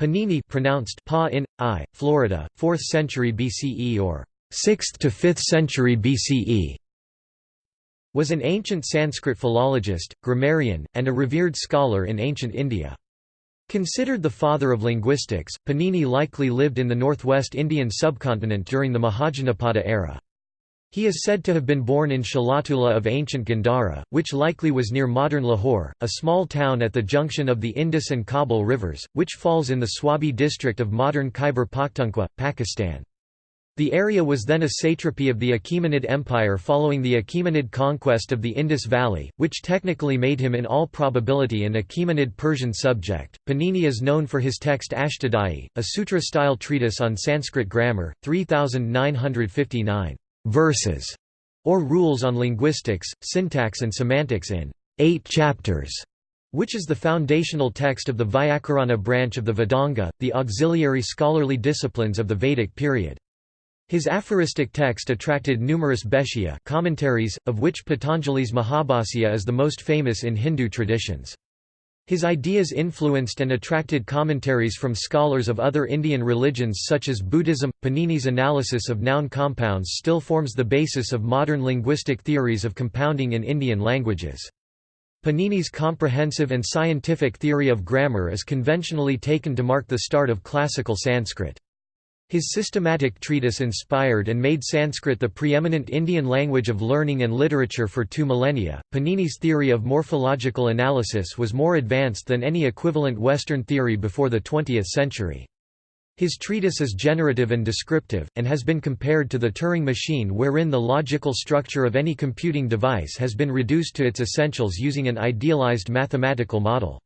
Panini pronounced Pa in I, Florida, 4th century BCE or 6th to 5th century BCE was an ancient Sanskrit philologist, grammarian, and a revered scholar in ancient India. Considered the father of linguistics, Panini likely lived in the northwest Indian subcontinent during the Mahajanapada era. He is said to have been born in Shalatula of ancient Gandhara, which likely was near modern Lahore, a small town at the junction of the Indus and Kabul rivers, which falls in the Swabi district of modern Khyber Pakhtunkhwa, Pakistan. The area was then a satrapy of the Achaemenid Empire following the Achaemenid conquest of the Indus Valley, which technically made him in all probability an Achaemenid Persian subject. Panini is known for his text Ashtadhyayi, a sutra-style treatise on Sanskrit grammar, 3959 verses, or rules on linguistics, syntax and semantics in eight chapters, which is the foundational text of the Vyakarana branch of the Vedanga, the auxiliary scholarly disciplines of the Vedic period. His aphoristic text attracted numerous bhashya commentaries, of which Patanjali's Mahabhasya is the most famous in Hindu traditions. His ideas influenced and attracted commentaries from scholars of other Indian religions such as Buddhism. Panini's analysis of noun compounds still forms the basis of modern linguistic theories of compounding in Indian languages. Panini's comprehensive and scientific theory of grammar is conventionally taken to mark the start of classical Sanskrit. His systematic treatise inspired and made Sanskrit the preeminent Indian language of learning and literature for two millennia. Panini's theory of morphological analysis was more advanced than any equivalent Western theory before the 20th century. His treatise is generative and descriptive, and has been compared to the Turing machine wherein the logical structure of any computing device has been reduced to its essentials using an idealized mathematical model.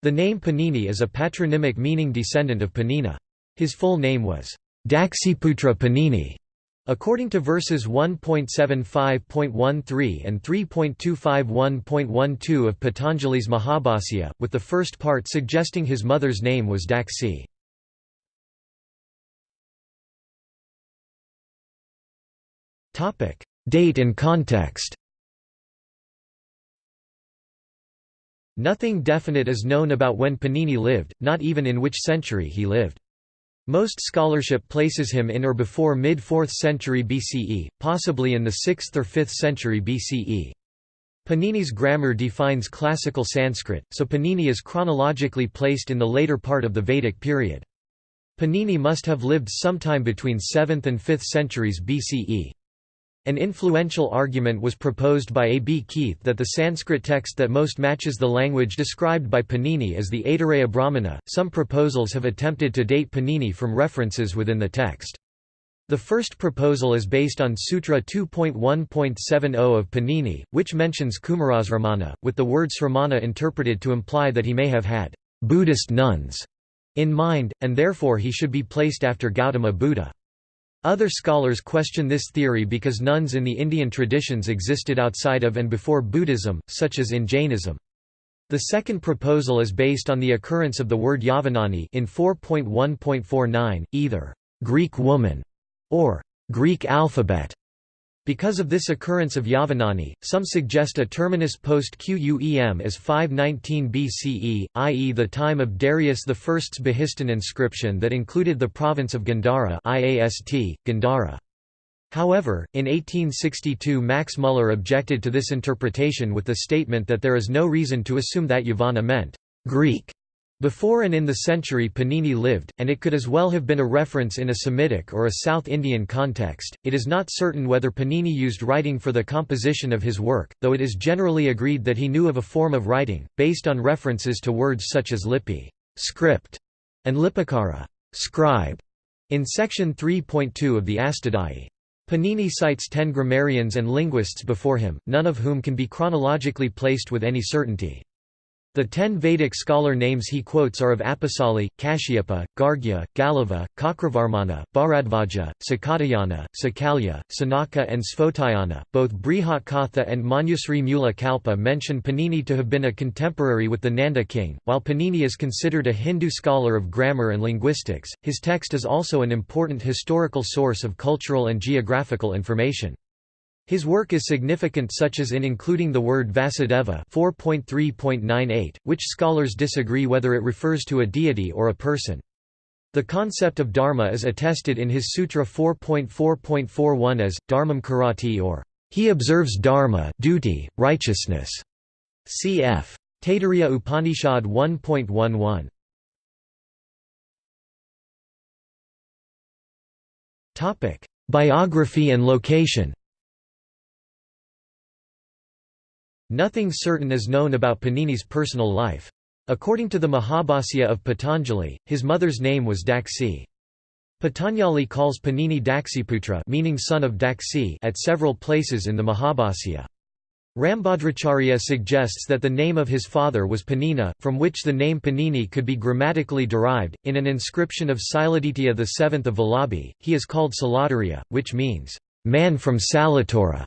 The name Panini is a patronymic meaning descendant of Panina. His full name was Daksiputra Panini. According to verses 1.75.13 and 3.251.12 of Patanjali's Mahabhasya, with the first part suggesting his mother's name was Daksi. Date and context Nothing definite is known about when Panini lived, not even in which century he lived. Most scholarship places him in or before mid-4th century BCE, possibly in the 6th or 5th century BCE. Panini's grammar defines classical Sanskrit, so Panini is chronologically placed in the later part of the Vedic period. Panini must have lived sometime between 7th and 5th centuries BCE. An influential argument was proposed by A. B. Keith that the Sanskrit text that most matches the language described by Panini is the Aitareya Brahmana. Some proposals have attempted to date Panini from references within the text. The first proposal is based on Sutra 2.1.70 of Panini, which mentions Kumarasramana, with the word sramana interpreted to imply that he may have had Buddhist nuns in mind, and therefore he should be placed after Gautama Buddha. Other scholars question this theory because nuns in the Indian traditions existed outside of and before Buddhism, such as in Jainism. The second proposal is based on the occurrence of the word Yavanani in 4.1.49, either Greek woman or Greek alphabet, because of this occurrence of Yavanani, some suggest a terminus post Quem as 519 BCE, i.e. the time of Darius I's Behistun inscription that included the province of Gandhara IAST, Gandhara. However, in 1862 Max Muller objected to this interpretation with the statement that there is no reason to assume that Yavana meant Greek before and in the century Panini lived, and it could as well have been a reference in a Semitic or a South Indian context. It is not certain whether Panini used writing for the composition of his work, though it is generally agreed that he knew of a form of writing, based on references to words such as lipi script, and lipikara scribe, in section 3.2 of the Ashtadhyayi. Panini cites ten grammarians and linguists before him, none of whom can be chronologically placed with any certainty. The ten Vedic scholar names he quotes are of Apasali, Kashyapa, Gargya, Galava, Kakravarmana, Bharadvaja, Sakatayana, Sakalya, Sanaka and Svotayana. Both Brihatkatha and Manjusri Mula Kalpa mention Panini to have been a contemporary with the Nanda king. While Panini is considered a Hindu scholar of grammar and linguistics, his text is also an important historical source of cultural and geographical information. His work is significant such as in including the word Vasudeva 4.3.98, which scholars disagree whether it refers to a deity or a person. The concept of dharma is attested in his Sutra 4.4.41 as, dharmam karati or, he observes dharma duty, righteousness. Cf. Taittiriya Upanishad 1.11. Biography and location Nothing certain is known about Panini's personal life. According to the Mahabhasya of Patanjali, his mother's name was Daksi. Patanjali calls Panini Daksiputra meaning son of Daksi at several places in the Mahabhasya. Rambhadracharya suggests that the name of his father was Panina, from which the name Panini could be grammatically derived. In an inscription of Siladitya VII of Vallabhi, he is called Salatarya, which means, man from Salatora.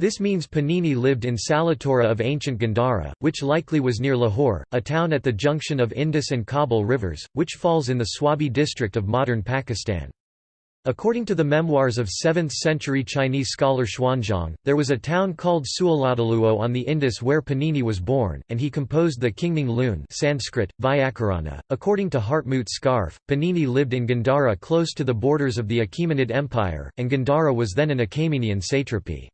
This means Panini lived in Salatora of ancient Gandhara, which likely was near Lahore, a town at the junction of Indus and Kabul rivers, which falls in the Swabi district of modern Pakistan. According to the memoirs of 7th-century Chinese scholar Xuanzang, there was a town called Suoladaluo on the Indus where Panini was born, and he composed the Kingming Lune Sanskrit, Vyakarana. According to Hartmut Scharfe, Panini lived in Gandhara close to the borders of the Achaemenid Empire, and Gandhara was then an Achaemenian satrapy.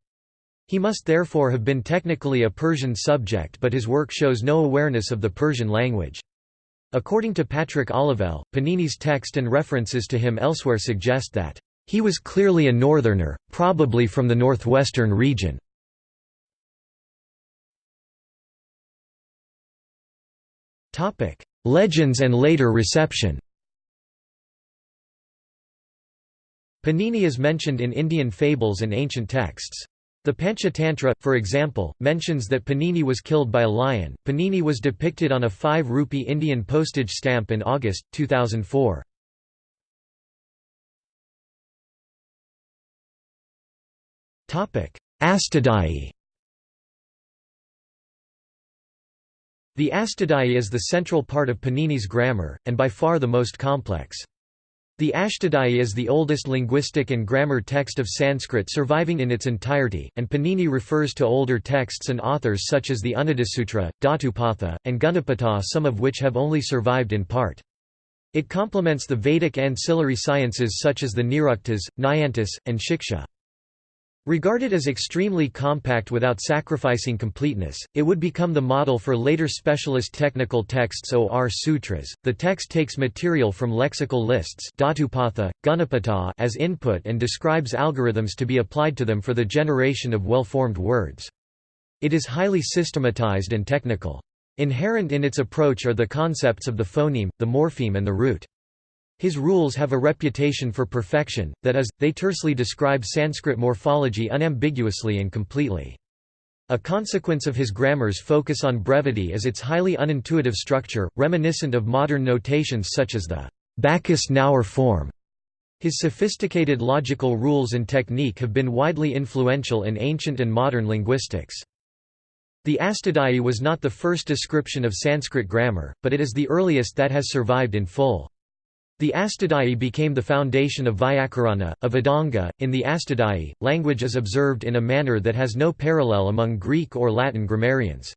He must therefore have been technically a Persian subject but his work shows no awareness of the Persian language. According to Patrick Olivelle, Panini's text and references to him elsewhere suggest that, "...he was clearly a northerner, probably from the northwestern region." Legends and later reception Panini is mentioned in Indian fables and ancient texts. The Panchatantra, for example, mentions that Panini was killed by a lion. Panini was depicted on a 5 rupee Indian postage stamp in August, 2004. Astadhyayi The Astadhyayi is the central part of Panini's grammar, and by far the most complex. The Ashtadhyayi is the oldest linguistic and grammar text of Sanskrit surviving in its entirety, and Panini refers to older texts and authors such as the Unnadisutra, Dhatupatha, and Gunapatha some of which have only survived in part. It complements the Vedic ancillary sciences such as the Niruktas, Nyantis, and Shiksha. Regarded as extremely compact without sacrificing completeness, it would become the model for later specialist technical texts or sutras. The text takes material from lexical lists as input and describes algorithms to be applied to them for the generation of well-formed words. It is highly systematized and technical. Inherent in its approach are the concepts of the phoneme, the morpheme and the root. His rules have a reputation for perfection, that is, they tersely describe Sanskrit morphology unambiguously and completely. A consequence of his grammar's focus on brevity is its highly unintuitive structure, reminiscent of modern notations such as the Backus-Naur form. His sophisticated logical rules and technique have been widely influential in ancient and modern linguistics. The Astadhyayi was not the first description of Sanskrit grammar, but it is the earliest that has survived in full. The Astadhyayi became the foundation of Vyakarana, a Vedanga. In the Astadhyayi, language is observed in a manner that has no parallel among Greek or Latin grammarians.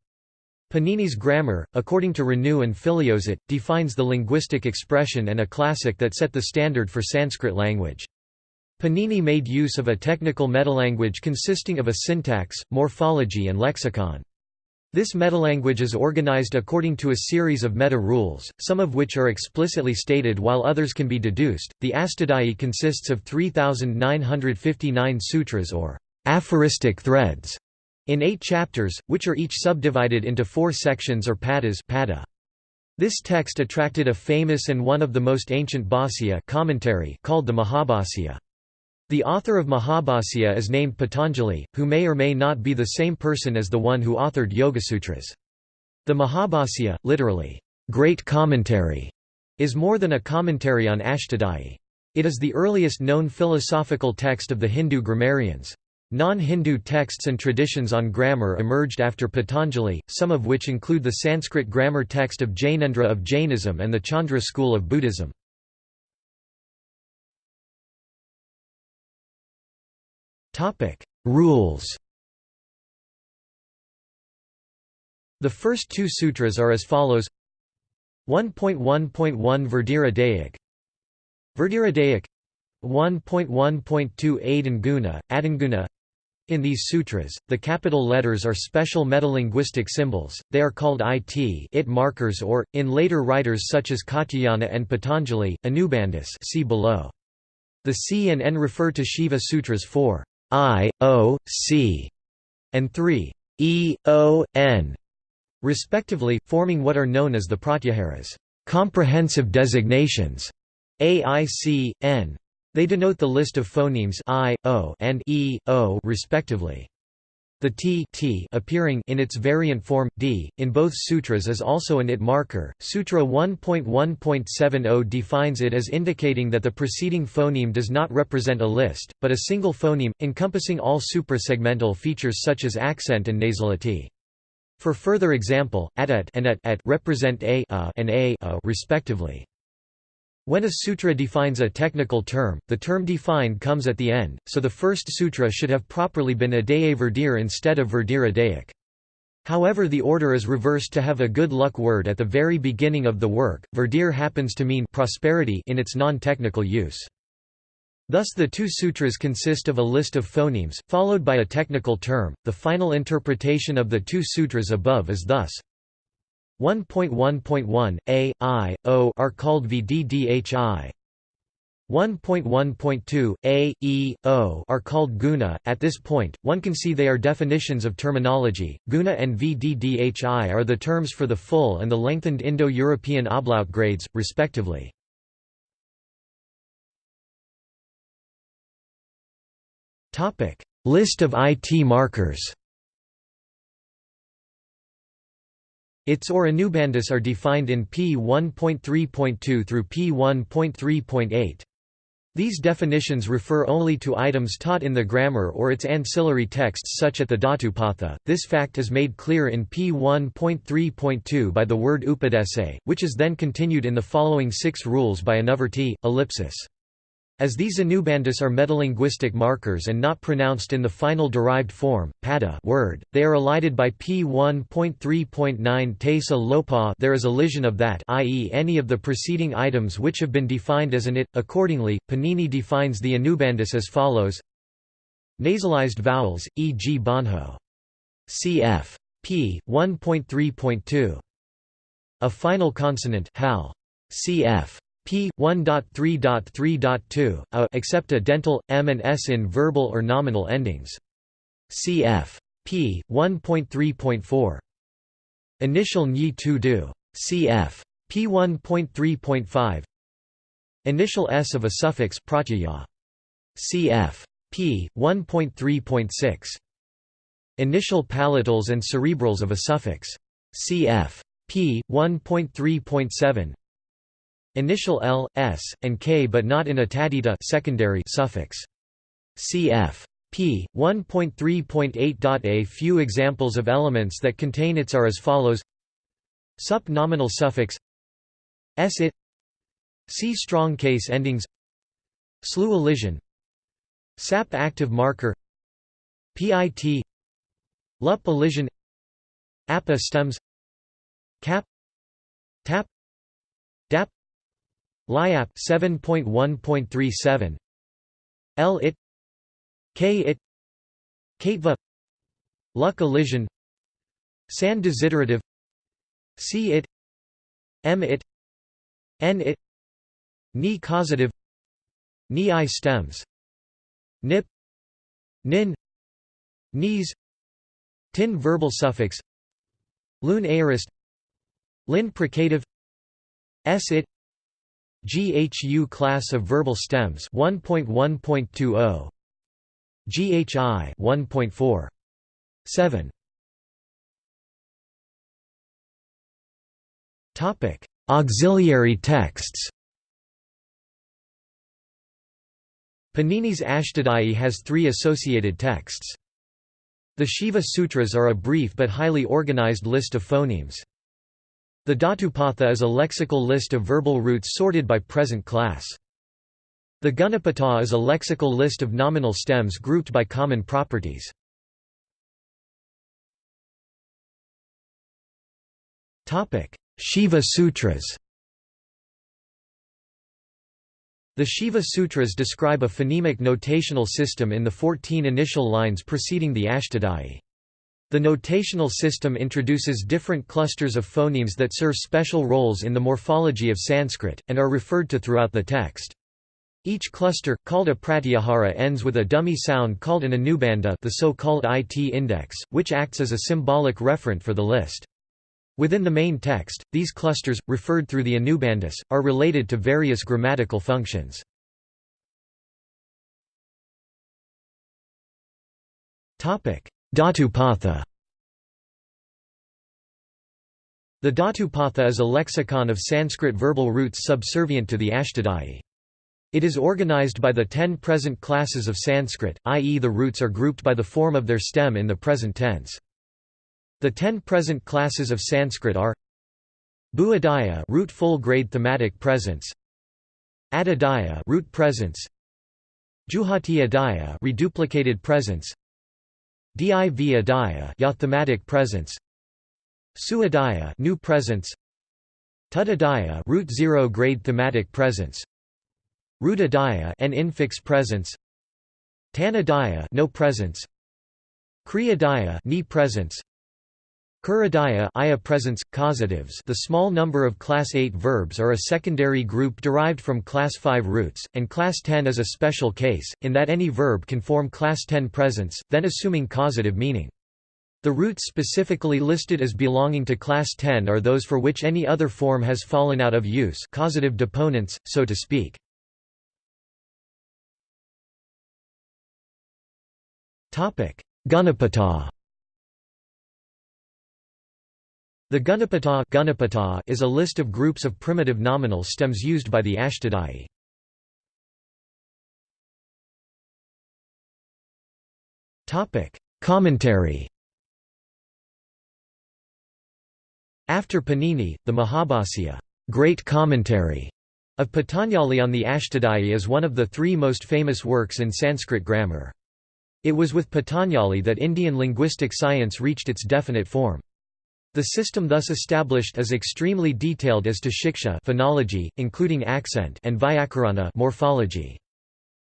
Panini's grammar, according to Renou and Filliozat, defines the linguistic expression and a classic that set the standard for Sanskrit language. Panini made use of a technical metalanguage consisting of a syntax, morphology and lexicon. This metalanguage is organized according to a series of meta-rules, some of which are explicitly stated while others can be deduced. The Astadhyayi consists of 3,959 sutras or aphoristic threads in eight chapters, which are each subdivided into four sections or padas pada. This text attracted a famous and one of the most ancient bhāsya commentary called the Mahabhasya. The author of Mahabhasya is named Patanjali, who may or may not be the same person as the one who authored Yogasutras. The Mahabhasya, literally, great commentary, is more than a commentary on Ashtadhyayi. It is the earliest known philosophical text of the Hindu grammarians. Non-Hindu texts and traditions on grammar emerged after Patanjali, some of which include the Sanskrit grammar text of Jainendra of Jainism and the Chandra school of Buddhism. Topic: Rules. The first two sutras are as follows 1.1.1 Verdira Verdira 1.1.2 Adanguna, Adanguna in these sutras, the capital letters are special metalinguistic symbols, they are called it, it markers or, in later writers such as Katyayana and Patanjali, Anubandhas see below. The C and N refer to Shiva Sutras 4, I, O, C, and 3, E, O, N, respectively, forming what are known as the Pratyaharas comprehensive designations, A, I, C, N. They denote the list of phonemes i, o, and e, o respectively. The t, t appearing in its variant form d in both sutras is also an it marker. Sutra 1.1.70 defines it as indicating that the preceding phoneme does not represent a list, but a single phoneme encompassing all suprasegmental features such as accent and nasality. For further example, at at and at, at represent a, a and a, a respectively. When a sutra defines a technical term, the term defined comes at the end, so the first sutra should have properly been Adaye Verdir instead of Verdir Adayic. However the order is reversed to have a good luck word at the very beginning of the work, Verdir happens to mean prosperity in its non-technical use. Thus the two sutras consist of a list of phonemes, followed by a technical term. The final interpretation of the two sutras above is thus 1.1.1, A, I, O are called VDDHI. 1.1.2, A, E, O are called guna. At this point, one can see they are definitions of terminology. Guna and VDDHI are the terms for the full and the lengthened Indo-European ablaut grades, respectively. List of IT markers Its or Anubandhas are defined in P 1.3.2 through P 1.3.8. These definitions refer only to items taught in the grammar or its ancillary texts such as the Dhatupatha. This fact is made clear in P 1.3.2 by the word upadese, which is then continued in the following six rules by Anuvrti, ellipsis. As these Anubandhas are metalinguistic markers and not pronounced in the final derived form, pada word, they are elided by p 1.3.9 tesa lopa there is elision of that i.e. any of the preceding items which have been defined as an it. Accordingly, Panini defines the Anubandhas as follows Nasalized vowels, e.g. banho. cf. p. 1.3.2. A final consonant hal. cf p 1.3.3.2 a except a dental m and s in verbal or nominal endings. Cf. p 1.3.4. Initial nyi tu do. Cf. p 1.3.5. Initial s of a suffix pratyaya. Cf. p 1.3.6. Initial palatals and cerebrals of a suffix. Cf. p 1.3.7 Initial L, S, and K but not in a tadita secondary suffix. Cf. p. 1.3.8. A few examples of elements that contain its are as follows. Sup nominal suffix. S it. C strong case endings. Slew elision. Sap active marker. PIT Lup elision. Appa stems. Cap. Tap LIAP 7.1.37 L it. K it. Katva. Luck elision. San desiderative. C it. M it. N it. Ni causative. Ni I stems. Nip. Nin. Knees. Tin verbal suffix. Lun aorist. Lin precative. S it GHU class of verbal stems 1.1.20 GHI 1.4 7 Topic Auxiliary texts Panini's Ashtadhyayi has three associated texts. The Shiva Sutras are a brief but highly organized list of phonemes. The Dhatupatha is a lexical list of verbal roots sorted by present class. The Gunapata is a lexical list of nominal stems grouped by common properties. Shiva Sutras The Shiva Sutras describe a phonemic notational system in the 14 initial lines preceding the Ashtadhyayi. The notational system introduces different clusters of phonemes that serve special roles in the morphology of Sanskrit, and are referred to throughout the text. Each cluster, called a pratyahara ends with a dummy sound called an anubandha the so-called IT index, which acts as a symbolic referent for the list. Within the main text, these clusters, referred through the anubandhas, are related to various grammatical functions. Dhatupatha The Dhatupatha is a lexicon of Sanskrit verbal roots subservient to the Ashtadhyayi. It is organized by the ten present classes of Sanskrit, i.e. the roots are grouped by the form of their stem in the present tense. The ten present classes of Sanskrit are Bhuadaya root full grade thematic presence Adadaya root presence Juhati adaya reduplicated presence Div adaya ya thematic presence. Suadaya new presence. Tudadaya root zero grade thematic presence. Rudadaya an infix presence. Tanadaya no presence. Kriyadaya knee presence Kuradaya aya causatives the small number of class 8 verbs are a secondary group derived from class 5 roots, and class 10 is a special case, in that any verb can form class 10 presence, then assuming causative meaning. The roots specifically listed as belonging to class 10 are those for which any other form has fallen out of use causative deponents, so to speak. Gunapata The Gunapata, is a list of groups of primitive nominal stems used by the Ashtadhyayi. Commentary After Panini, the Mahabhasya Great Commentary of Patanjali on the Ashtadhyayi is one of the three most famous works in Sanskrit grammar. It was with Patanjali that Indian linguistic science reached its definite form. The system thus established is extremely detailed as to shiksha phonology, including accent and vyakarana morphology.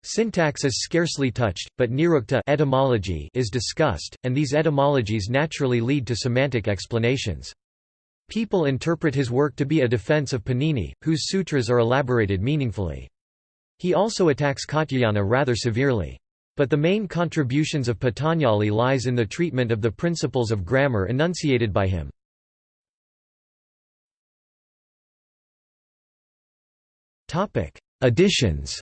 Syntax is scarcely touched, but nirukta etymology is discussed, and these etymologies naturally lead to semantic explanations. People interpret his work to be a defense of Panini, whose sutras are elaborated meaningfully. He also attacks Katyayana rather severely. But the main contributions of Patanjali lies in the treatment of the principles of grammar enunciated by him. Additions.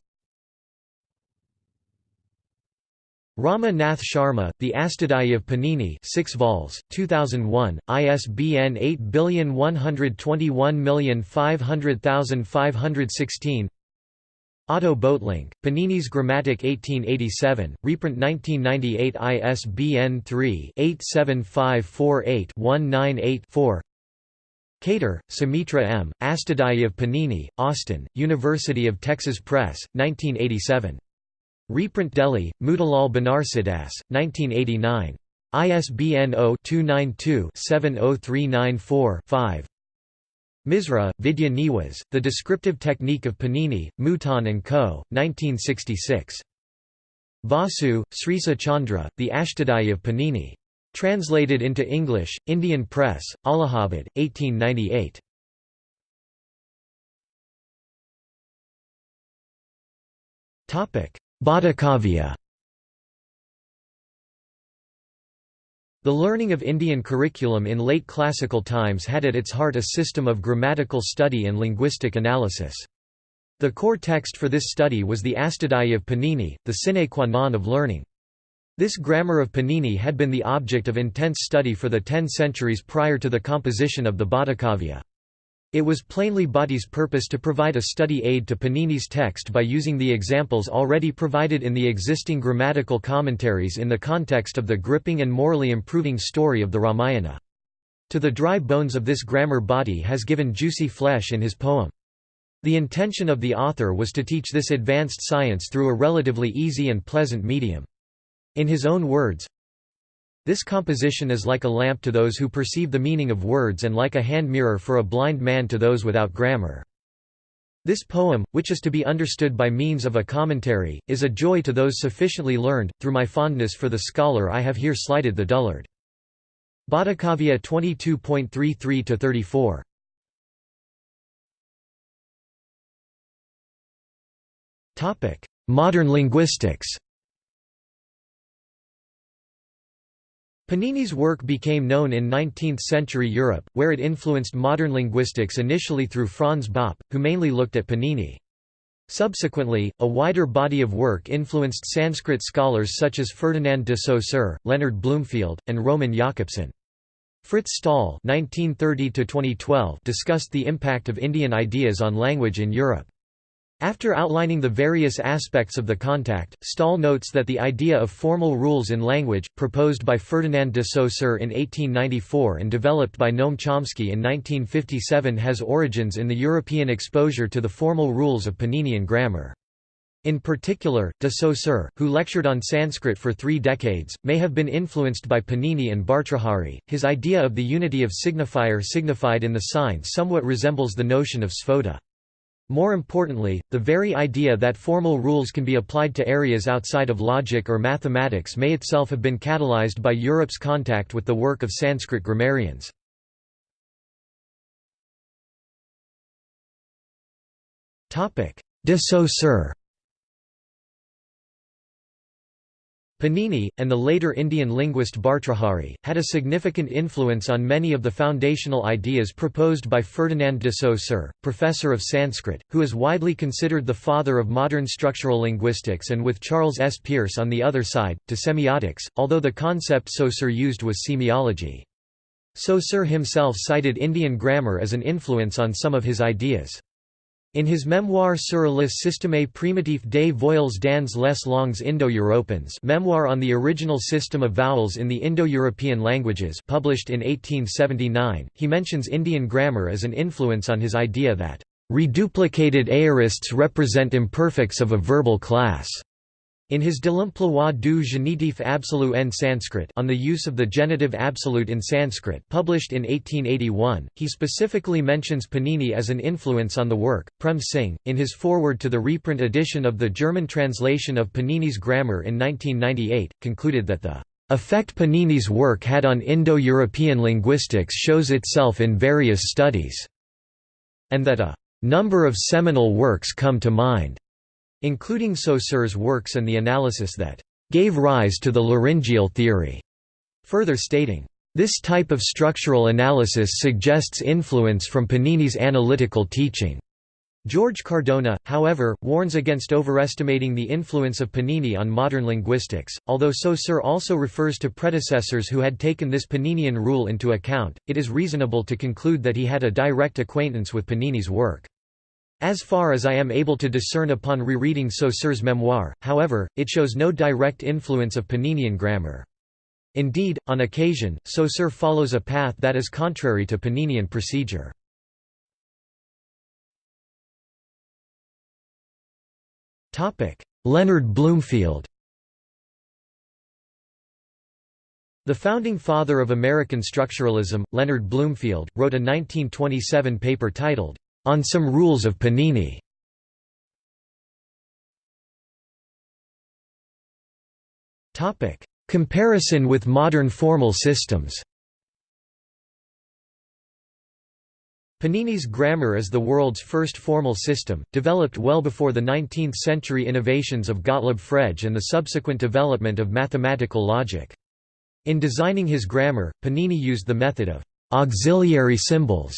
Rama Nath Sharma, The Ashtadhyayi of Panini 6 vols, 2001, ISBN 8121500516 Otto Böhtlingk, Panini's Grammatik 1887, reprint 1998 ISBN 3-87548-198-4 Katre, Sumitra M., Ashtadhyayi of Panini, Austin, University of Texas Press, 1987. Reprint Delhi, Motilal Banarsidass, 1989. ISBN 0-292-70394-5 Misra, Vidya Niwas, The Descriptive Technique of Panini, Mouton & Co., 1966. Vasu, Srisa Chandra, The Ashtadhyayi of Panini. Translated into English, Indian Press, Allahabad, 1898. Bhattakavya The learning of Indian curriculum in late classical times had at its heart a system of grammatical study and linguistic analysis. The core text for this study was the Ashtadhyayi of Panini, the sine qua non of learning. This grammar of Panini had been the object of intense study for the ten centuries prior to the composition of the Bhattakavya. It was plainly Bhatti's purpose to provide a study aid to Panini's text by using the examples already provided in the existing grammatical commentaries in the context of the gripping and morally improving story of the Ramayana. To the dry bones of this grammar Bhatti has given juicy flesh in his poem. The intention of the author was to teach this advanced science through a relatively easy and pleasant medium. In his own words, this composition is like a lamp to those who perceive the meaning of words and like a hand mirror for a blind man to those without grammar. This poem, which is to be understood by means of a commentary, is a joy to those sufficiently learned. Through my fondness for the scholar, I have here slighted the dullard. Bhattacharya 22.33 34. Topic: Modern linguistics. Panini's work became known in 19th-century Europe, where it influenced modern linguistics initially through Franz Bopp, who mainly looked at Panini. Subsequently, a wider body of work influenced Sanskrit scholars such as Ferdinand de Saussure, Leonard Bloomfield, and Roman Jakobson. Frits Staal discussed the impact of Indian ideas on language in Europe. After outlining the various aspects of the contact, Staal notes that the idea of formal rules in language, proposed by Ferdinand de Saussure in 1894 and developed by Noam Chomsky in 1957 has origins in the European exposure to the formal rules of Paninian grammar. In particular, de Saussure, who lectured on Sanskrit for three decades, may have been influenced by Panini and Bhartrhari. His idea of the unity of signifier signified in the sign somewhat resembles the notion of sphota. More importantly, the very idea that formal rules can be applied to areas outside of logic or mathematics may itself have been catalyzed by Europe's contact with the work of Sanskrit grammarians. De Saussure Panini, and the later Indian linguist Bhartrhari, had a significant influence on many of the foundational ideas proposed by Ferdinand de Saussure, professor of Sanskrit, who is widely considered the father of modern structural linguistics and with Charles S. Peirce on the other side, to semiotics, although the concept Saussure used was semiology. Saussure himself cited Indian grammar as an influence on some of his ideas. In his memoir sur le système primitif des voyelles dans les langues Indo-Européennes memoir on the original system of vowels in the Indo-European languages published in 1879, he mentions Indian grammar as an influence on his idea that, "...reduplicated aorists represent imperfects of a verbal class." In his De l'emploi du genitif absolu en Sanskrit on the use of the genitive absolute in Sanskrit published in 1881, he specifically mentions Panini as an influence on the work. Prem Singh, in his foreword to the reprint edition of the German translation of Panini's grammar in 1998, concluded that the effect Panini's work had on Indo-European linguistics shows itself in various studies, and that a number of seminal works come to mind including Saussure's works and the analysis that gave rise to the laryngeal theory, further stating, this type of structural analysis suggests influence from Panini's analytical teaching. George Cardona, however, warns against overestimating the influence of Panini on modern linguistics. Although Saussure also refers to predecessors who had taken this Paninian rule into account, it is reasonable to conclude that he had a direct acquaintance with Panini's work. As far as I am able to discern upon rereading Saussure's memoir, however, it shows no direct influence of Paninian grammar. Indeed, on occasion, Saussure follows a path that is contrary to Paninian procedure. Leonard Bloomfield The founding father of American structuralism, Leonard Bloomfield, wrote a 1927 paper titled, on some rules of Panini. Topic: Comparison with modern formal systems. Panini's grammar is the world's first formal system, developed well before the 19th-century innovations of Gottlob Frege and the subsequent development of mathematical logic. In designing his grammar, Panini used the method of auxiliary symbols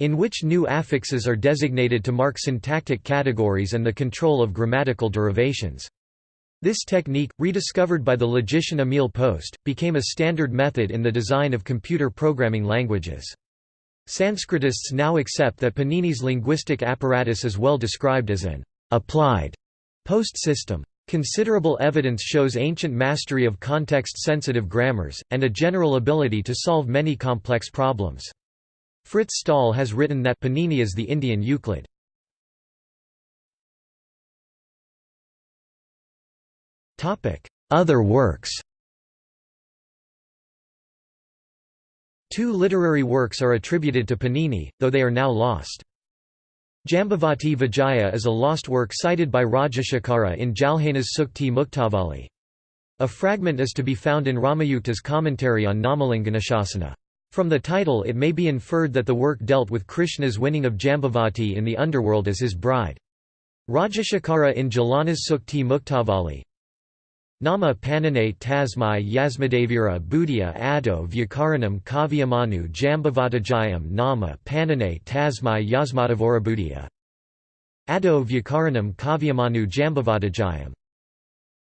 in which new affixes are designated to mark syntactic categories and the control of grammatical derivations. This technique, rediscovered by the logician Émile Post, became a standard method in the design of computer programming languages. Sanskritists now accept that Panini's linguistic apparatus is well described as an applied post system. Considerable evidence shows ancient mastery of context-sensitive grammars, and a general ability to solve many complex problems. Frits Staal has written that Panini is the Indian Euclid. Other works Two literary works are attributed to Panini, though they are now lost. Jambavati Vijaya is a lost work cited by Rajashakara in Jalhena's Sukti Muktavali. A fragment is to be found in Ramayukta's commentary on Namalinganashasana. From the title it may be inferred that the work dealt with Krishna's winning of Jambavati in the underworld as his bride. Rajashekhara in Jalanas Sukti Muktavali. Nama Panane Tasmai Yasmadevira Buddhya Ado Vyakaranam Kavyamanu Jambavatajayam Nama Panane Tasmai Yasmadavora Buddhya. Ado Vyakaranam Kavyamanu Jambavatajayam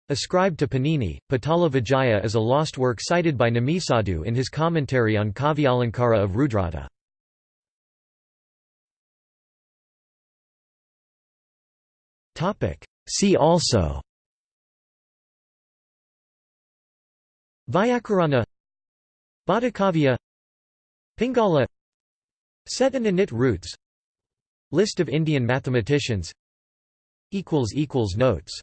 Ascribed to Panini, Patala Vijaya is a lost work cited by Namisadu in his commentary on Kavyalankara of Rudrata. See also Vyakarana Bhattakavya Pingala Set and init roots List of Indian mathematicians Notes